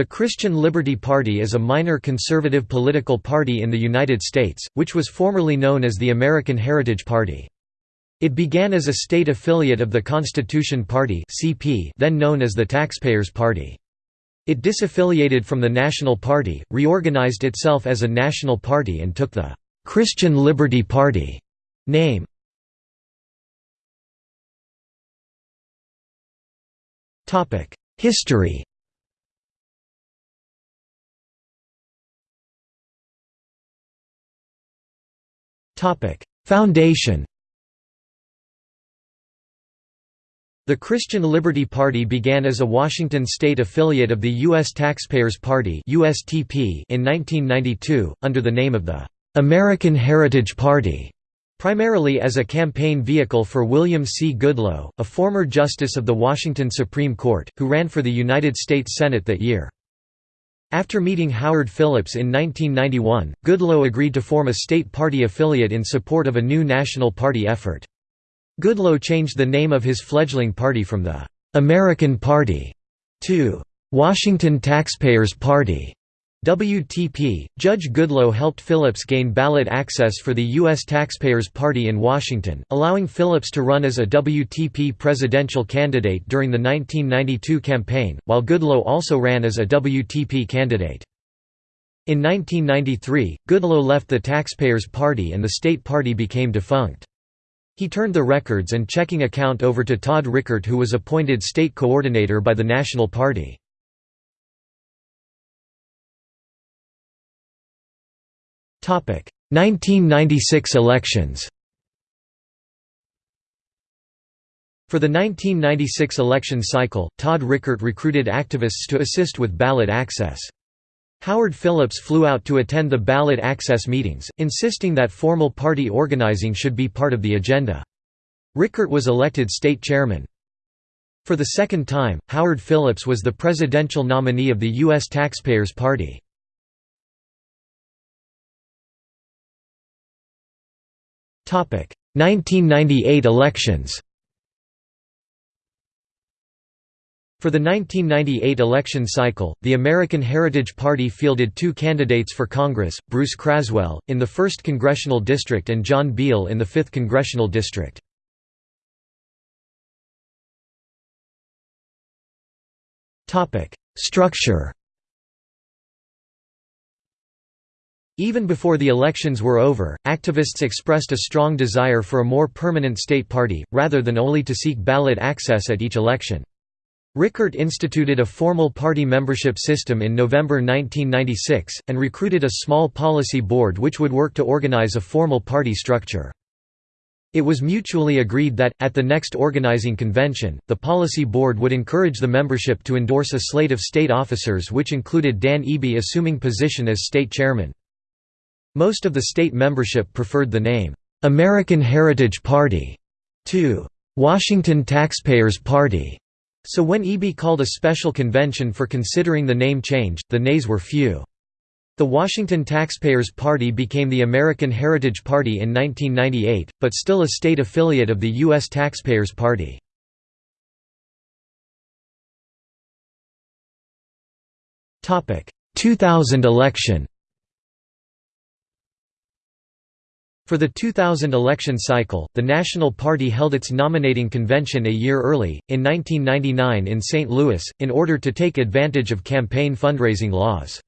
The Christian Liberty Party is a minor conservative political party in the United States, which was formerly known as the American Heritage Party. It began as a state affiliate of the Constitution Party then known as the Taxpayers Party. It disaffiliated from the National Party, reorganized itself as a national party and took the «Christian Liberty Party» name. History Foundation The Christian Liberty Party began as a Washington state affiliate of the U.S. Taxpayers Party in 1992, under the name of the "'American Heritage Party' primarily as a campaign vehicle for William C. Goodloe, a former justice of the Washington Supreme Court, who ran for the United States Senate that year. After meeting Howard Phillips in 1991, Goodloe agreed to form a state party affiliate in support of a new national party effort. Goodloe changed the name of his fledgling party from the «American Party» to «Washington Taxpayers Party». WTP, Judge Goodloe helped Phillips gain ballot access for the U.S. Taxpayers Party in Washington, allowing Phillips to run as a WTP presidential candidate during the 1992 campaign, while Goodloe also ran as a WTP candidate. In 1993, Goodloe left the Taxpayers Party and the state party became defunct. He turned the records and checking account over to Todd Rickert who was appointed state coordinator by the National Party. 1996 elections For the 1996 election cycle, Todd Rickert recruited activists to assist with ballot access. Howard Phillips flew out to attend the ballot access meetings, insisting that formal party organizing should be part of the agenda. Rickert was elected state chairman. For the second time, Howard Phillips was the presidential nominee of the U.S. Taxpayers Party. 1998 elections. For the 1998 election cycle, the American Heritage Party fielded two candidates for Congress, Bruce Craswell, in the 1st Congressional District and John Beal in the 5th Congressional District. Structure Even before the elections were over, activists expressed a strong desire for a more permanent state party, rather than only to seek ballot access at each election. Rickert instituted a formal party membership system in November 1996, and recruited a small policy board which would work to organize a formal party structure. It was mutually agreed that, at the next organizing convention, the policy board would encourage the membership to endorse a slate of state officers which included Dan Eby assuming position as state chairman. Most of the state membership preferred the name, "'American Heritage Party' to "'Washington Taxpayers Party' so when Eby called a special convention for considering the name change, the nays were few. The Washington Taxpayers Party became the American Heritage Party in 1998, but still a state affiliate of the U.S. Taxpayers Party. Topic: 2000 election. For the 2000 election cycle, the National Party held its nominating convention a year early, in 1999 in St. Louis, in order to take advantage of campaign fundraising laws.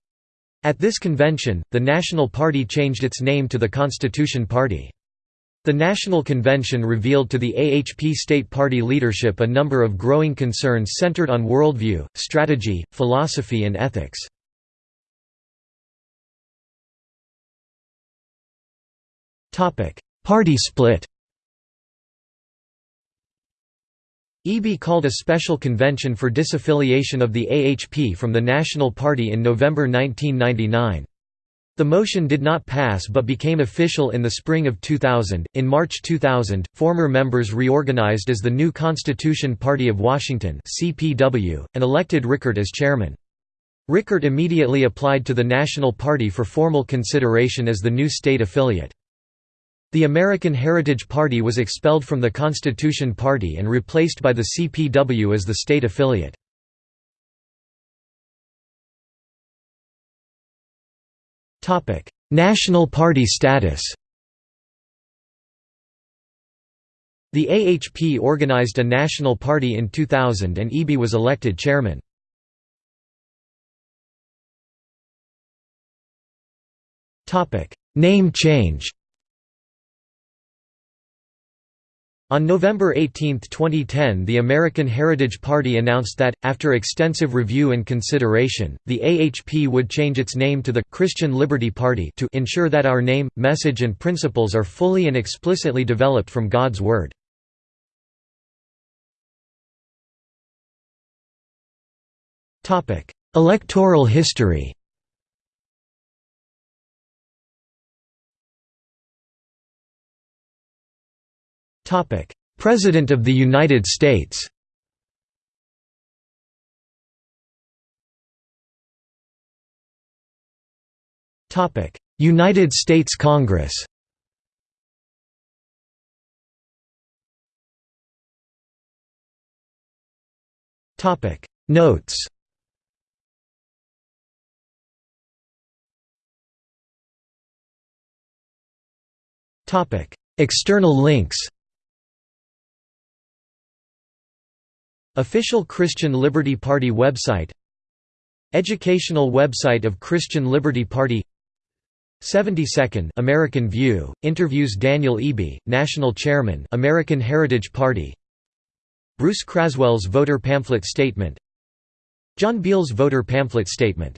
At this convention, the National Party changed its name to the Constitution Party. The National Convention revealed to the AHP state party leadership a number of growing concerns centered on worldview, strategy, philosophy and ethics. Party split Eby called a special convention for disaffiliation of the AHP from the National Party in November 1999. The motion did not pass but became official in the spring of 2000. In March 2000, former members reorganized as the new Constitution Party of Washington (CPW) and elected Rickert as chairman. Rickert immediately applied to the National Party for formal consideration as the new state affiliate. The American Heritage Party was expelled from the Constitution Party and replaced by the CPW as the state affiliate. National Party status The AHP organized a national party in 2000 and Eby was elected chairman. Name change On November 18, 2010 the American Heritage Party announced that, after extensive review and consideration, the AHP would change its name to the «Christian Liberty Party» to ensure that our name, message and principles are fully and explicitly developed from God's Word. Electoral history President of the United States. United States Congress. Notes. External links Official Christian Liberty Party website Educational website of Christian Liberty Party 72nd American View interviews Daniel Eby, National Chairman, American Heritage Party. Bruce Craswell's voter pamphlet statement. John Beale's voter pamphlet statement